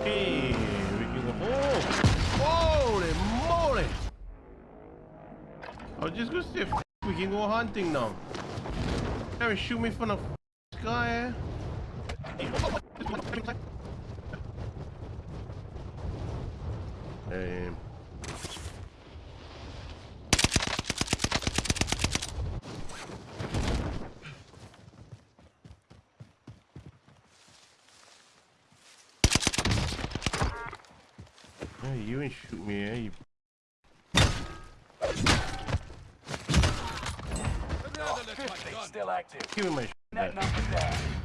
Okay, we can go. Holy moly! I was just gonna say, we can go hunting now. Can shoot me from the sky? Damn. Eh? Hey, you ain't shoot me, eh? You little. Still active. give me my shit